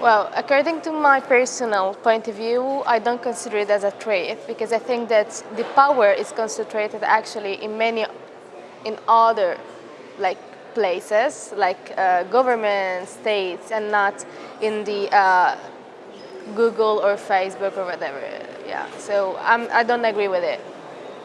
Well, according to my personal point of view, I don't consider it as a trait because I think that the power is concentrated actually in many, in other like places, like uh, government, states, and not in the uh, Google or Facebook or whatever. Yeah, so I'm, I don't agree with it.